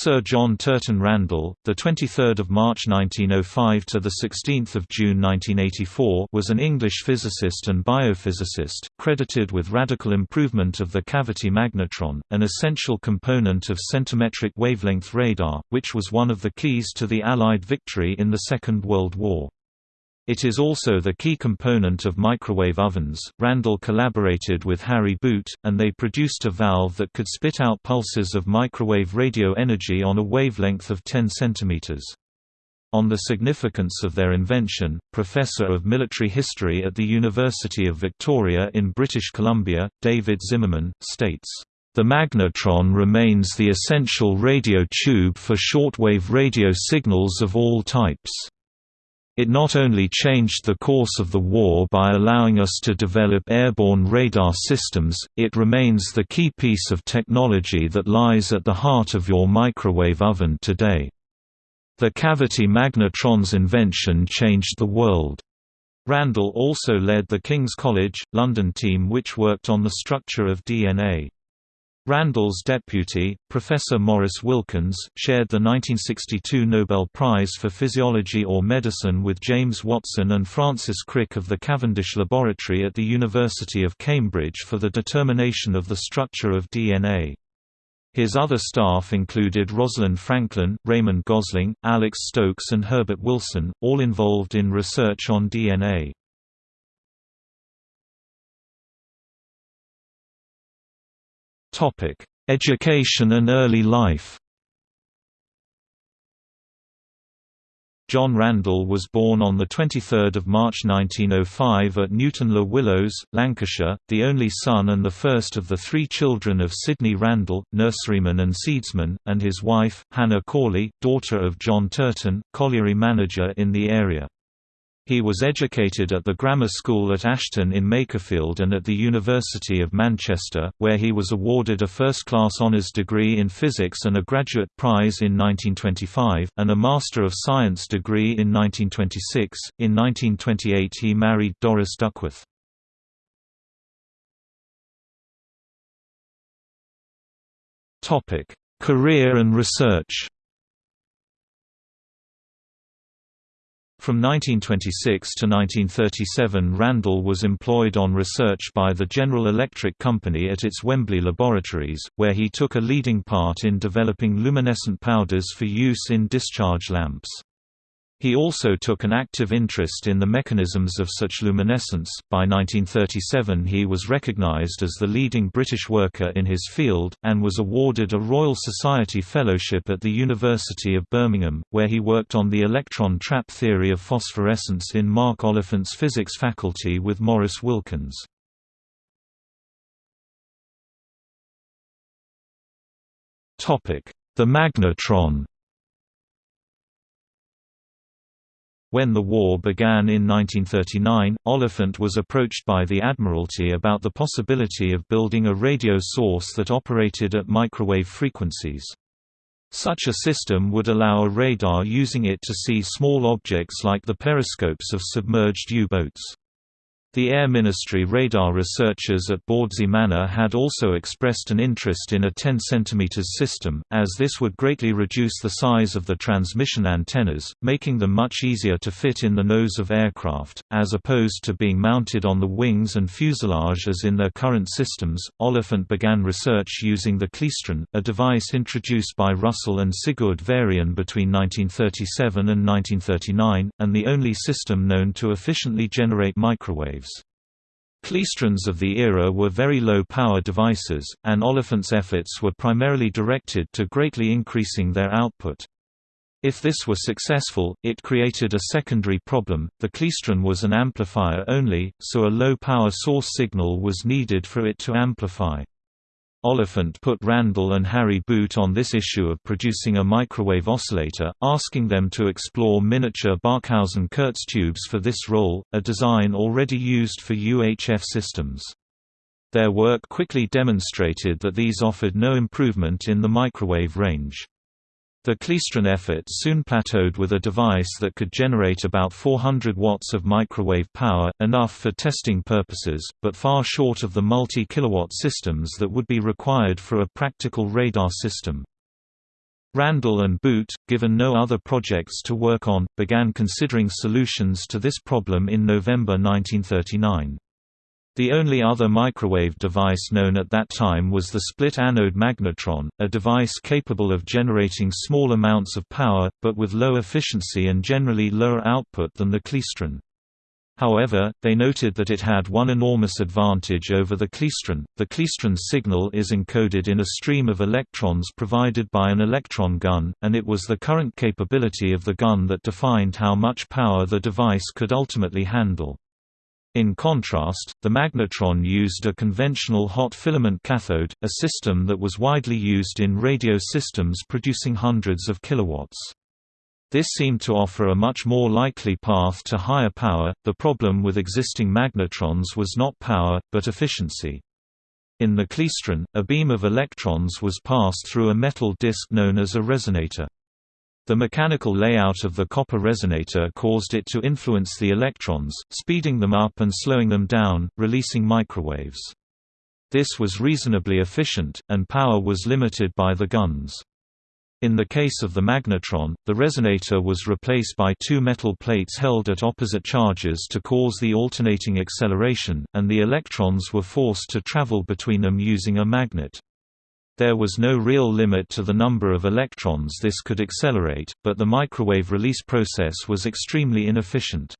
Sir John Turton Randall, the 23rd of March 1905 to the 16th of June 1984, was an English physicist and biophysicist, credited with radical improvement of the cavity magnetron, an essential component of centimetric wavelength radar, which was one of the keys to the Allied victory in the Second World War. It is also the key component of microwave ovens. Randall collaborated with Harry Boot, and they produced a valve that could spit out pulses of microwave radio energy on a wavelength of 10 cm. On the significance of their invention, Professor of Military History at the University of Victoria in British Columbia, David Zimmerman, states, "...the magnetron remains the essential radio tube for shortwave radio signals of all types." It not only changed the course of the war by allowing us to develop airborne radar systems, it remains the key piece of technology that lies at the heart of your microwave oven today. The cavity magnetron's invention changed the world. Randall also led the King's College, London team which worked on the structure of DNA. Randall's deputy, Professor Maurice Wilkins, shared the 1962 Nobel Prize for Physiology or Medicine with James Watson and Francis Crick of the Cavendish Laboratory at the University of Cambridge for the determination of the structure of DNA. His other staff included Rosalind Franklin, Raymond Gosling, Alex Stokes and Herbert Wilson, all involved in research on DNA. Topic: Education and early life. John Randall was born on 23 March 1905 at Newton-le-Willows, Lancashire, the only son and the first of the three children of Sidney Randall, nurseryman and seedsman, and his wife, Hannah Corley, daughter of John Turton, colliery manager in the area. He was educated at the grammar school at Ashton in Makerfield and at the University of Manchester, where he was awarded a first-class honours degree in physics and a graduate prize in 1925, and a Master of Science degree in 1926. In 1928 he married Doris Duckworth. Career and research From 1926 to 1937 Randall was employed on research by the General Electric Company at its Wembley laboratories, where he took a leading part in developing luminescent powders for use in discharge lamps. He also took an active interest in the mechanisms of such luminescence. By 1937, he was recognized as the leading British worker in his field, and was awarded a Royal Society Fellowship at the University of Birmingham, where he worked on the electron trap theory of phosphorescence in Mark Oliphant's physics faculty with Maurice Wilkins. The magnetron When the war began in 1939, Oliphant was approached by the Admiralty about the possibility of building a radio source that operated at microwave frequencies. Such a system would allow a radar using it to see small objects like the periscopes of submerged U-boats. The Air Ministry radar researchers at Bawdsey Manor had also expressed an interest in a 10 cm system, as this would greatly reduce the size of the transmission antennas, making them much easier to fit in the nose of aircraft, as opposed to being mounted on the wings and fuselage as in their current systems. Oliphant began research using the klystron, a device introduced by Russell and Sigurd Varian between 1937 and 1939, and the only system known to efficiently generate microwaves Klystrons of the era were very low-power devices, and Oliphant's efforts were primarily directed to greatly increasing their output. If this were successful, it created a secondary problem, the klystron was an amplifier only, so a low-power source signal was needed for it to amplify. Oliphant put Randall and Harry Boot on this issue of producing a microwave oscillator, asking them to explore miniature Barkhausen-Kurtz tubes for this role, a design already used for UHF systems. Their work quickly demonstrated that these offered no improvement in the microwave range. The klystron effort soon plateaued with a device that could generate about 400 watts of microwave power, enough for testing purposes, but far short of the multi-kilowatt systems that would be required for a practical radar system. Randall and Boot, given no other projects to work on, began considering solutions to this problem in November 1939. The only other microwave device known at that time was the split-anode magnetron, a device capable of generating small amounts of power, but with low efficiency and generally lower output than the klystron. However, they noted that it had one enormous advantage over the klystron. The klystron's signal is encoded in a stream of electrons provided by an electron gun, and it was the current capability of the gun that defined how much power the device could ultimately handle. In contrast, the magnetron used a conventional hot filament cathode, a system that was widely used in radio systems producing hundreds of kilowatts. This seemed to offer a much more likely path to higher power. The problem with existing magnetrons was not power, but efficiency. In the klystron, a beam of electrons was passed through a metal disc known as a resonator. The mechanical layout of the copper resonator caused it to influence the electrons, speeding them up and slowing them down, releasing microwaves. This was reasonably efficient, and power was limited by the guns. In the case of the magnetron, the resonator was replaced by two metal plates held at opposite charges to cause the alternating acceleration, and the electrons were forced to travel between them using a magnet. There was no real limit to the number of electrons this could accelerate, but the microwave release process was extremely inefficient.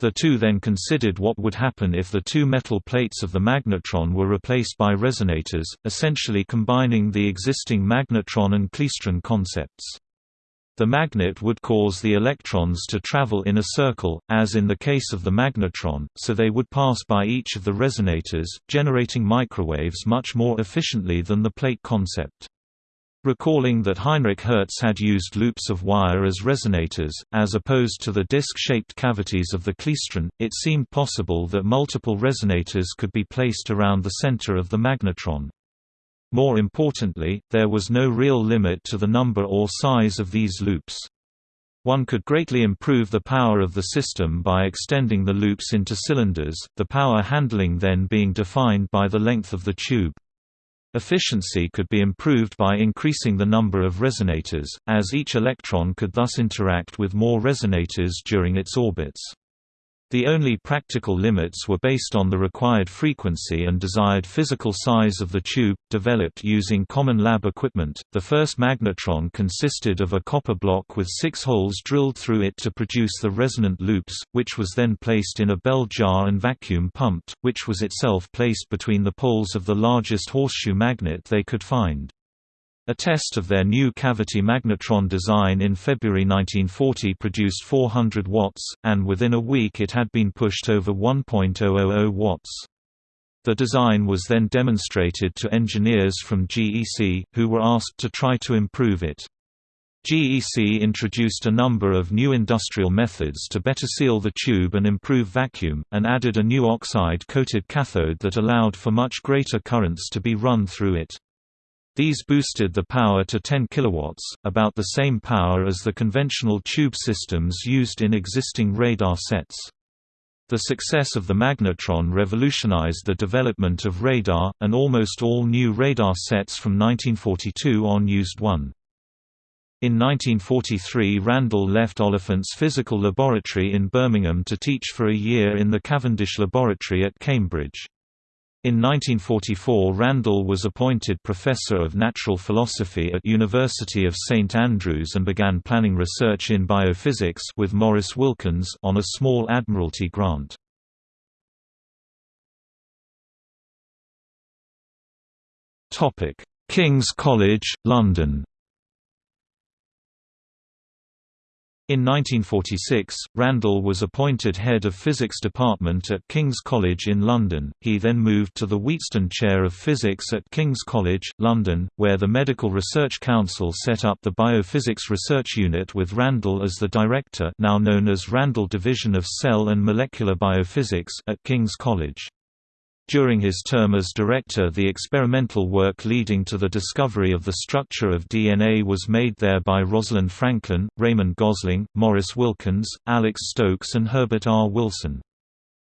The two then considered what would happen if the two metal plates of the magnetron were replaced by resonators, essentially combining the existing magnetron and klystron concepts. The magnet would cause the electrons to travel in a circle, as in the case of the magnetron, so they would pass by each of the resonators, generating microwaves much more efficiently than the plate concept. Recalling that Heinrich Hertz had used loops of wire as resonators, as opposed to the disc-shaped cavities of the klystron, it seemed possible that multiple resonators could be placed around the center of the magnetron. More importantly, there was no real limit to the number or size of these loops. One could greatly improve the power of the system by extending the loops into cylinders, the power handling then being defined by the length of the tube. Efficiency could be improved by increasing the number of resonators, as each electron could thus interact with more resonators during its orbits. The only practical limits were based on the required frequency and desired physical size of the tube, developed using common lab equipment. The first magnetron consisted of a copper block with six holes drilled through it to produce the resonant loops, which was then placed in a bell jar and vacuum pumped, which was itself placed between the poles of the largest horseshoe magnet they could find. A test of their new cavity magnetron design in February 1940 produced 400 watts, and within a week it had been pushed over 1.000 watts. The design was then demonstrated to engineers from GEC, who were asked to try to improve it. GEC introduced a number of new industrial methods to better seal the tube and improve vacuum, and added a new oxide-coated cathode that allowed for much greater currents to be run through it. These boosted the power to 10 kW, about the same power as the conventional tube systems used in existing radar sets. The success of the magnetron revolutionized the development of radar, and almost all new radar sets from 1942 on used one. In 1943 Randall left Oliphant's physical laboratory in Birmingham to teach for a year in the Cavendish Laboratory at Cambridge. In 1944 Randall was appointed Professor of Natural Philosophy at University of St Andrews and began planning research in biophysics with Maurice Wilkins on a small Admiralty grant. King's College, London In 1946, Randall was appointed head of physics department at King's College in London. He then moved to the Wheatstone Chair of Physics at King's College, London, where the Medical Research Council set up the Biophysics Research Unit with Randall as the director, now known as Randall Division of Cell and Molecular Biophysics at King's College. During his term as director the experimental work leading to the discovery of the structure of DNA was made there by Rosalind Franklin, Raymond Gosling, Maurice Wilkins, Alex Stokes and Herbert R. Wilson.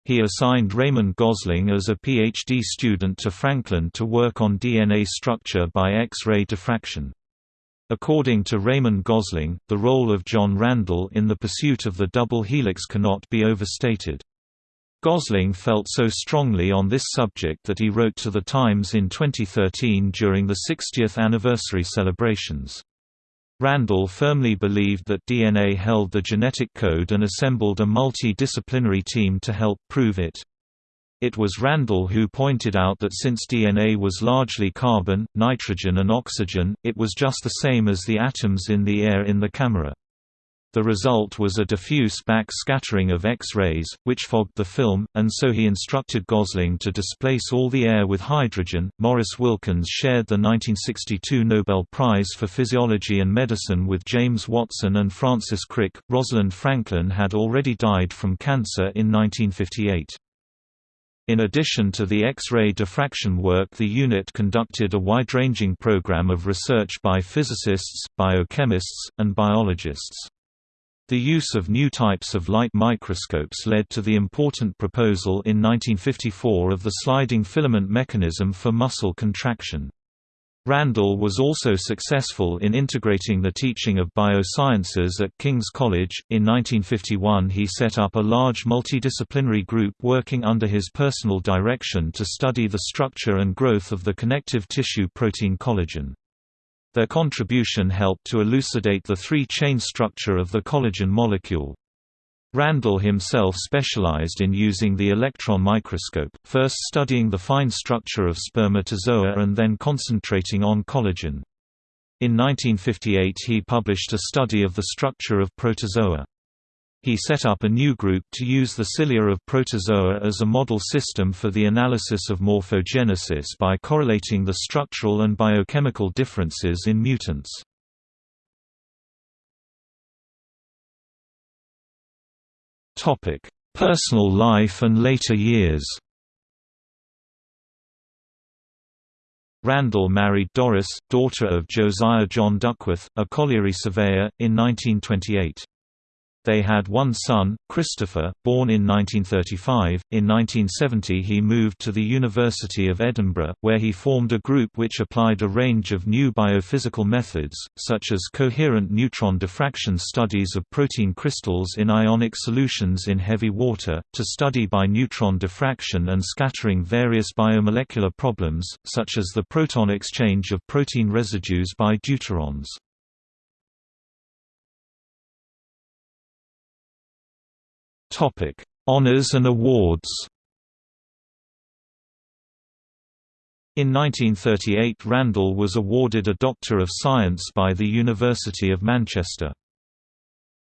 He assigned Raymond Gosling as a PhD student to Franklin to work on DNA structure by X-ray diffraction. According to Raymond Gosling, the role of John Randall in the pursuit of the double helix cannot be overstated. Gosling felt so strongly on this subject that he wrote to The Times in 2013 during the 60th anniversary celebrations. Randall firmly believed that DNA held the genetic code and assembled a multi-disciplinary team to help prove it. It was Randall who pointed out that since DNA was largely carbon, nitrogen and oxygen, it was just the same as the atoms in the air in the camera. The result was a diffuse back-scattering of X-rays, which fogged the film, and so he instructed Gosling to displace all the air with hydrogen. Maurice Wilkins shared the 1962 Nobel Prize for Physiology and Medicine with James Watson and Francis Crick. Rosalind Franklin had already died from cancer in 1958. In addition to the X-ray diffraction work the unit conducted a wide-ranging program of research by physicists, biochemists, and biologists. The use of new types of light microscopes led to the important proposal in 1954 of the sliding filament mechanism for muscle contraction. Randall was also successful in integrating the teaching of biosciences at King's College. In 1951, he set up a large multidisciplinary group working under his personal direction to study the structure and growth of the connective tissue protein collagen. Their contribution helped to elucidate the three-chain structure of the collagen molecule. Randall himself specialized in using the electron microscope, first studying the fine structure of spermatozoa and then concentrating on collagen. In 1958 he published a study of the structure of protozoa. He set up a new group to use the cilia of protozoa as a model system for the analysis of morphogenesis by correlating the structural and biochemical differences in mutants. Personal life and later years. Randall married Doris, daughter of Josiah John Duckworth, a colliery surveyor, in 1928. They had one son, Christopher, born in 1935. In 1970, he moved to the University of Edinburgh, where he formed a group which applied a range of new biophysical methods, such as coherent neutron diffraction studies of protein crystals in ionic solutions in heavy water, to study by neutron diffraction and scattering various biomolecular problems, such as the proton exchange of protein residues by deuterons. Topic: Honors and awards. In 1938 Randall was awarded a Doctor of Science by the University of Manchester.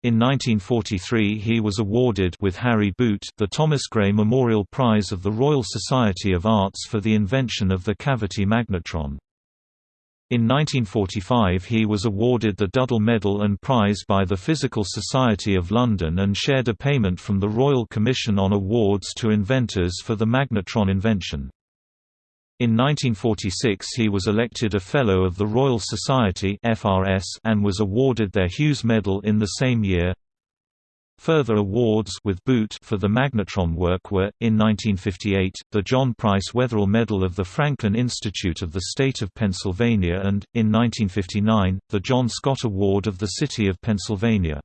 In 1943 he was awarded with Harry Boot the Thomas Gray Memorial Prize of the Royal Society of Arts for the invention of the cavity magnetron. In 1945 he was awarded the Duddell Medal and Prize by the Physical Society of London and shared a payment from the Royal Commission on Awards to inventors for the magnetron invention. In 1946 he was elected a Fellow of the Royal Society and was awarded their Hughes Medal in the same year. Further awards with Boot for the magnetron work were, in 1958, the John Price Wetherill Medal of the Franklin Institute of the State of Pennsylvania and, in 1959, the John Scott Award of the City of Pennsylvania.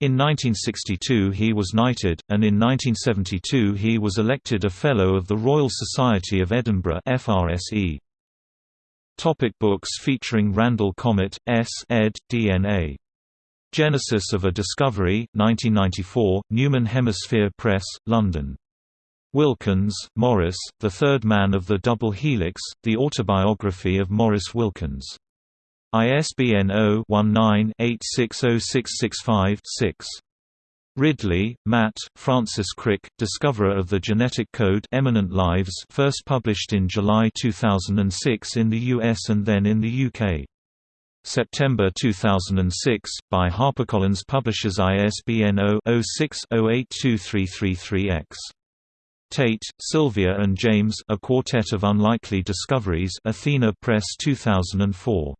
In 1962 he was knighted, and in 1972 he was elected a Fellow of the Royal Society of Edinburgh FRSE. Topic books featuring Randall Chomet, S. ed. DNA Genesis of a Discovery, 1994, Newman Hemisphere Press, London. Wilkins, Maurice, The Third Man of the Double Helix, The Autobiography of Maurice Wilkins. ISBN 0-19-860665-6. Ridley, Matt, Francis Crick, Discoverer of the Genetic Code Eminent Lives first published in July 2006 in the US and then in the UK. September 2006, by HarperCollins Publishers ISBN 0-06-082333-X. Tate, Sylvia and James A Quartet of Unlikely Discoveries Athena Press 2004.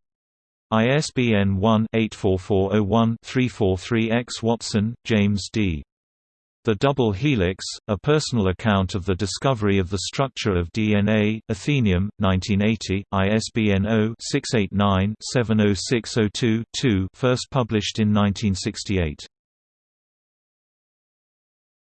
ISBN 1-84401-343-X Watson, James D. The Double Helix, A Personal Account of the Discovery of the Structure of DNA, Atheneum, 1980, ISBN 0-689-70602-2 first published in 1968.